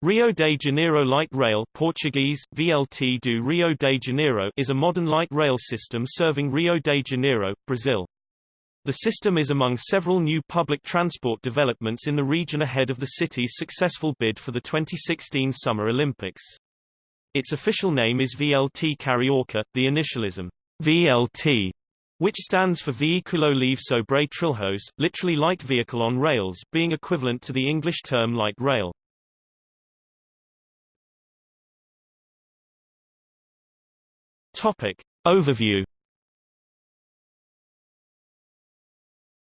Rio de Janeiro Light Rail Portuguese, VLT do Rio de Janeiro is a modern light rail system serving Rio de Janeiro, Brazil. The system is among several new public transport developments in the region ahead of the city's successful bid for the 2016 Summer Olympics. Its official name is VLT Carioca, the initialism VLT, which stands for Veículo Leve sobre Trilhos, literally light vehicle on rails, being equivalent to the English term light rail. Topic. Overview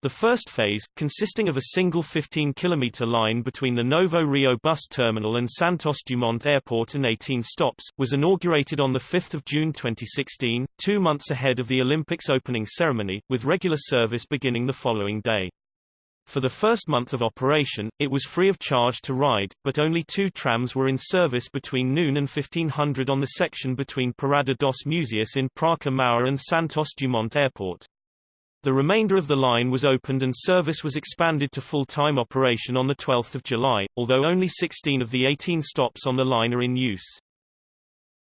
The first phase, consisting of a single 15-kilometer line between the Novo Rio bus terminal and Santos Dumont Airport and 18 stops, was inaugurated on 5 June 2016, two months ahead of the Olympics opening ceremony, with regular service beginning the following day. For the first month of operation, it was free of charge to ride, but only two trams were in service between noon and 1500 on the section between Parada dos Museus in Praça Mauá and Santos Dumont Airport. The remainder of the line was opened and service was expanded to full-time operation on 12 July, although only 16 of the 18 stops on the line are in use.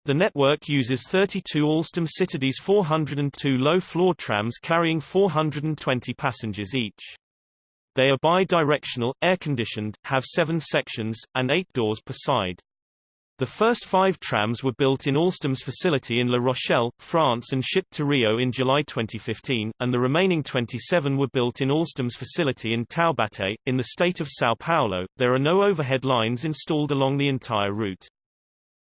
The network uses 32 Alstom Citadis 402 low-floor trams carrying 420 passengers each. They are bi-directional, air-conditioned, have seven sections, and eight doors per side. The first five trams were built in Alstom's facility in La Rochelle, France and shipped to Rio in July 2015, and the remaining 27 were built in Alstom's facility in Taubaté, in the state of São Paulo. There are no overhead lines installed along the entire route.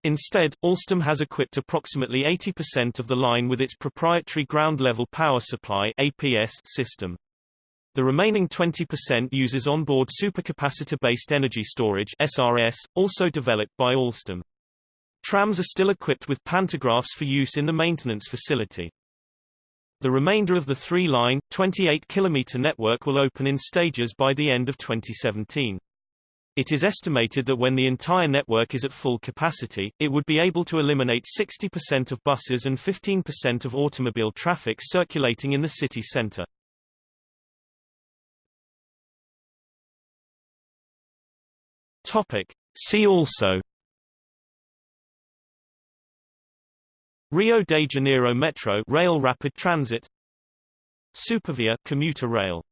Instead, Alstom has equipped approximately 80% of the line with its proprietary ground-level power supply APS system. The remaining 20% uses onboard supercapacitor-based energy storage SRS, also developed by Alstom. Trams are still equipped with pantographs for use in the maintenance facility. The remainder of the three-line, 28-kilometer network will open in stages by the end of 2017. It is estimated that when the entire network is at full capacity, it would be able to eliminate 60% of buses and 15% of automobile traffic circulating in the city center. Topic. See also Rio de Janeiro Metro Rail Rapid Transit Supervia commuter rail